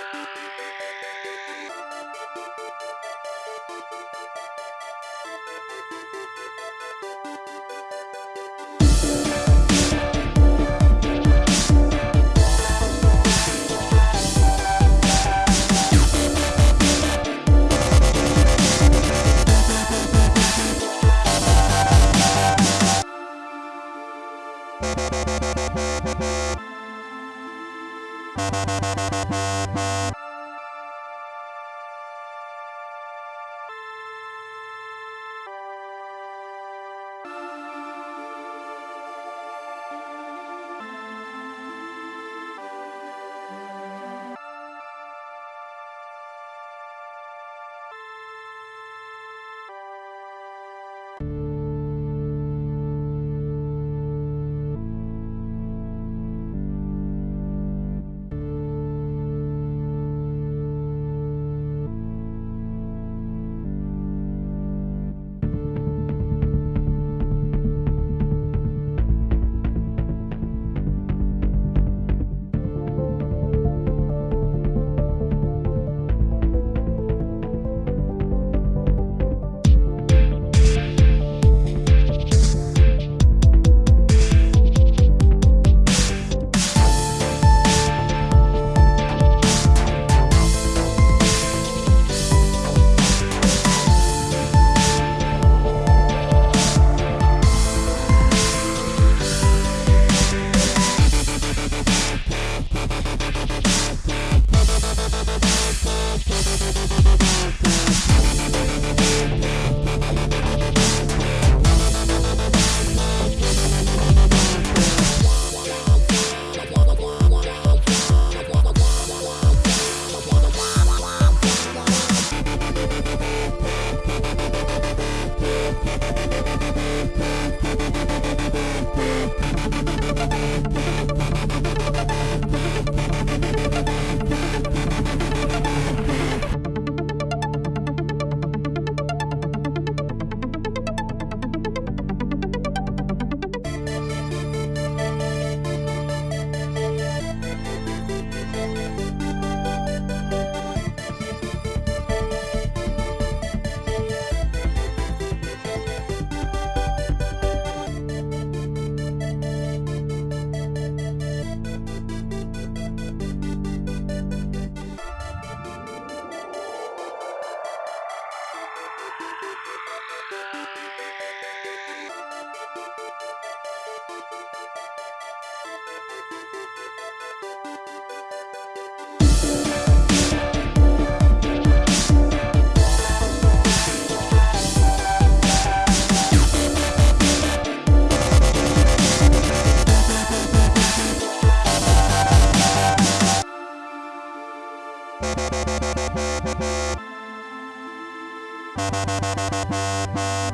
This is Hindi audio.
Bye. Thank